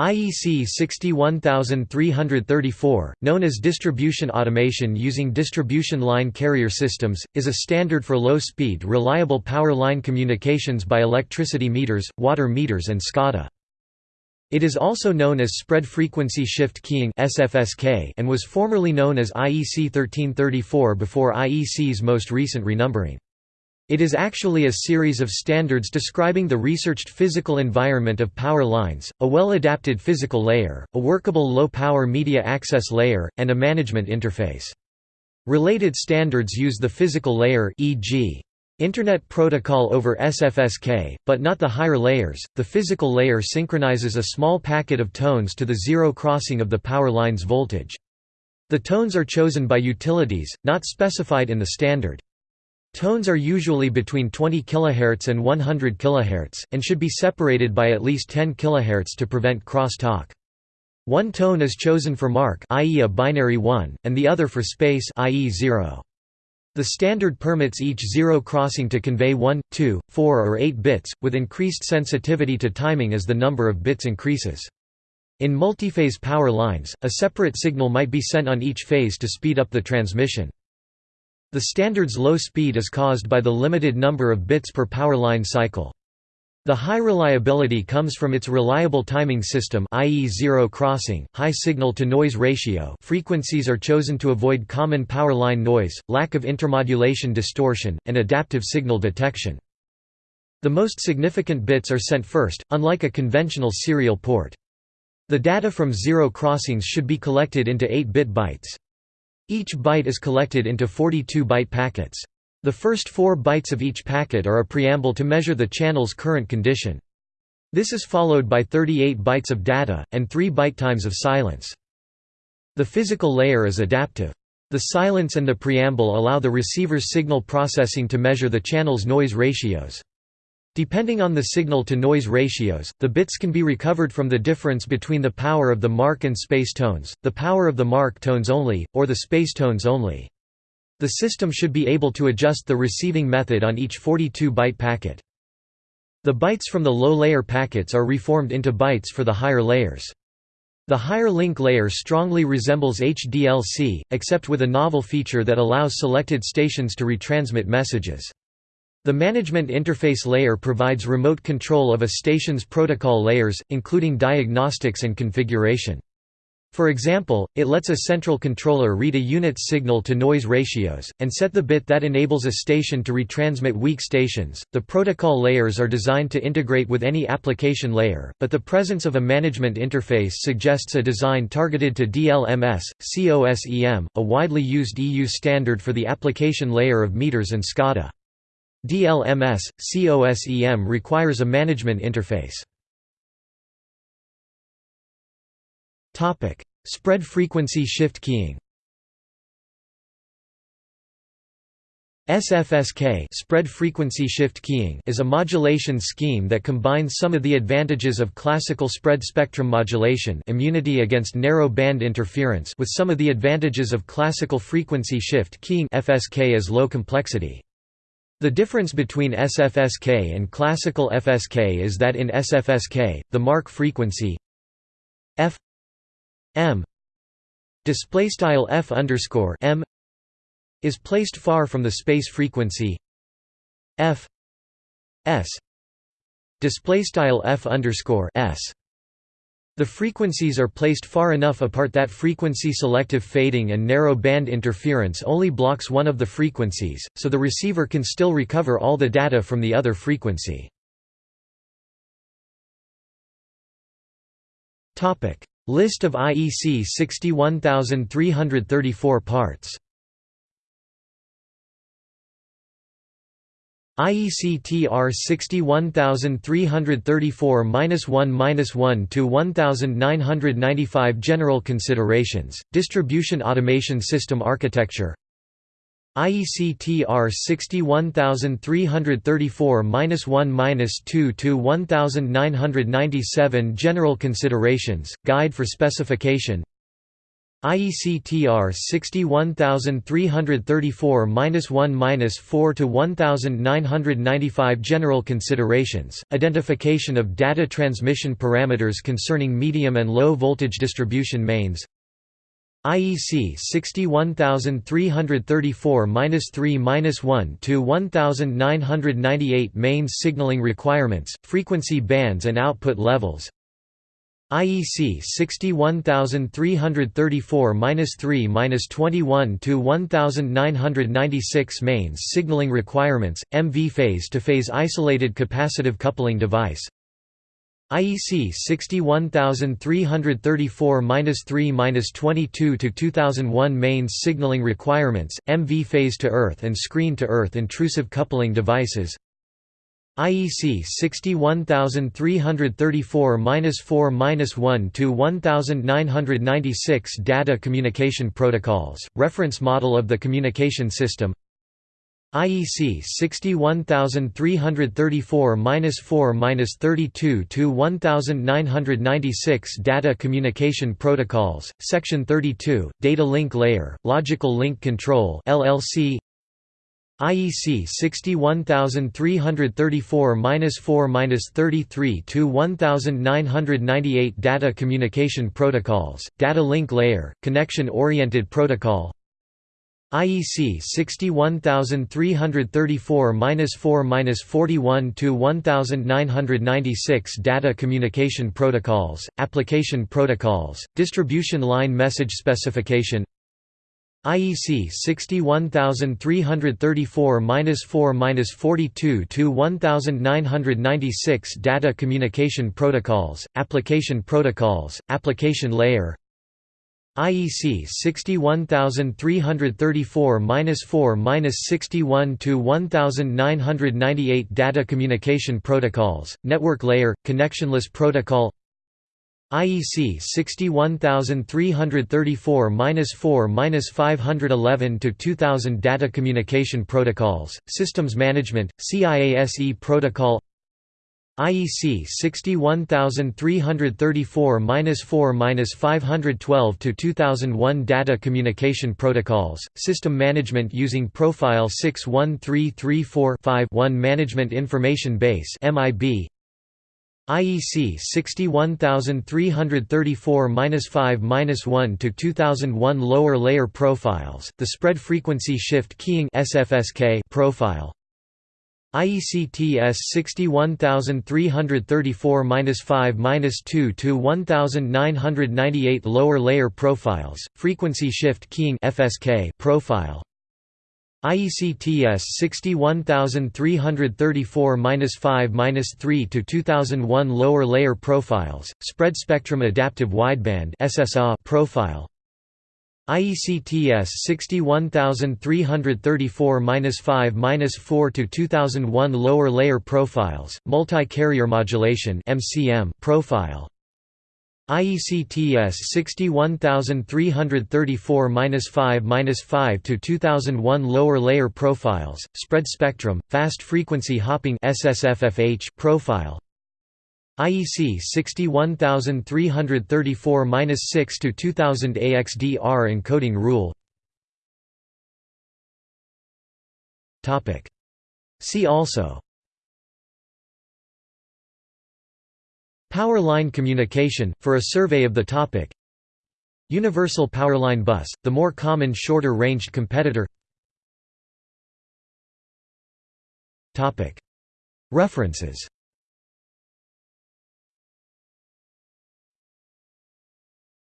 IEC 61334, known as Distribution Automation using Distribution Line Carrier Systems, is a standard for low-speed reliable power line communications by electricity meters, water meters and SCADA. It is also known as Spread Frequency Shift Keying and was formerly known as IEC 1334 before IEC's most recent renumbering. It is actually a series of standards describing the researched physical environment of power lines, a well-adapted physical layer, a workable low-power media access layer, and a management interface. Related standards use the physical layer e.g. Internet Protocol over SFSK, but not the higher layers. The physical layer synchronizes a small packet of tones to the zero crossing of the power line's voltage. The tones are chosen by utilities, not specified in the standard. Tones are usually between 20 kHz and 100 kHz, and should be separated by at least 10 kHz to prevent cross-talk. One tone is chosen for mark i.e. a binary 1, and the other for space i.e. 0. The standard permits each zero crossing to convey 1, 2, 4 or 8 bits, with increased sensitivity to timing as the number of bits increases. In multiphase power lines, a separate signal might be sent on each phase to speed up the transmission. The standard's low speed is caused by the limited number of bits per power line cycle. The high reliability comes from its reliable timing system i.e. zero crossing, high signal-to-noise ratio frequencies are chosen to avoid common power line noise, lack of intermodulation distortion, and adaptive signal detection. The most significant bits are sent first, unlike a conventional serial port. The data from zero crossings should be collected into 8-bit bytes. Each byte is collected into 42-byte packets. The first four bytes of each packet are a preamble to measure the channel's current condition. This is followed by 38 bytes of data, and 3 byte times of silence. The physical layer is adaptive. The silence and the preamble allow the receiver's signal processing to measure the channel's noise ratios. Depending on the signal-to-noise ratios, the bits can be recovered from the difference between the power of the mark and space tones, the power of the mark tones only, or the space tones only. The system should be able to adjust the receiving method on each 42-byte packet. The bytes from the low-layer packets are reformed into bytes for the higher layers. The higher link layer strongly resembles HDLC, except with a novel feature that allows selected stations to retransmit messages. The management interface layer provides remote control of a station's protocol layers, including diagnostics and configuration. For example, it lets a central controller read a unit's signal-to-noise ratios, and set the bit that enables a station to retransmit weak stations. The protocol layers are designed to integrate with any application layer, but the presence of a management interface suggests a design targeted to DLMS, COSEM, a widely used EU standard for the application layer of meters and SCADA. DLMS, COSEM requires a management interface. Spread frequency shift keying SFSK spread frequency shift keying is a modulation scheme that combines some of the advantages of classical spread spectrum modulation immunity against narrow band interference with some of the advantages of classical frequency shift keying FSK as low complexity. The difference between SFSK and classical FSK is that in SFSK, the mark frequency f m f underscore m is placed far from the space frequency f s f underscore s. The frequencies are placed far enough apart that frequency-selective fading and narrow band interference only blocks one of the frequencies, so the receiver can still recover all the data from the other frequency. List of IEC 61334 parts IEC TR 61334-1-1 to 1995 General considerations, Distribution Automation System Architecture. IEC TR 61334-1-2 to 1997 General considerations, Guide for specification IEC TR 61334-1-4 to 1995 General considerations, identification of data transmission parameters concerning medium and low voltage distribution mains. IEC 61334-3-1 to 1998 mains signaling requirements, frequency bands and output levels IEC 61334-3-21 to 1996 mains signaling requirements, MV phase-to-phase isolated capacitive coupling device. IEC 61334-3-22 to 2001 mains signaling requirements, MV phase-to-earth and screen-to-earth intrusive coupling devices IEC 61334-4-1 to 1996 Data Communication Protocols, reference model of the communication system. IEC 61334-4-32 to 1996 Data Communication Protocols, Section 32, Data Link Layer, Logical Link Control LLC IEC 61334-4-33 to 1998 Data Communication Protocols, Data Link Layer, Connection-Oriented Protocol. IEC 61334-4-41 to 1996 Data Communication Protocols, Application Protocols, Distribution Line Message Specification IEC 61334-4-42 to 1996 Data Communication Protocols, Application Protocols, Application Layer. IEC 61334-4-61 to 1998 Data Communication Protocols, Network Layer, Connectionless Protocol IEC 61334-4-511 to 2000 Data Communication Protocols, Systems Management, CIASE Protocol. IEC 61334-4-512 to 2001 Data Communication Protocols, System Management using Profile 61334-5-1 Management Information Base MIB IEC 61334-5-1 to 2001 Lower layer profiles, the spread frequency shift keying SFSK profile. IEC TS 61334-5-2 to 1998 Lower layer profiles, frequency shift keying FSK profile. IEC TS 61334-5-3 to 2001 lower layer profiles, spread spectrum adaptive wideband SSA profile. IEC TS 61334-5-4 to 2001 lower layer profiles, multi-carrier modulation MCM profile. IEC TS 61334-5-5 to 2001 lower layer profiles, spread spectrum, fast frequency hopping SSFFH profile. IEC 61334-6 to 2000 AXDR encoding rule. Topic. See also Power line communication, for a survey of the topic. Universal powerline bus, the more common shorter-ranged competitor. References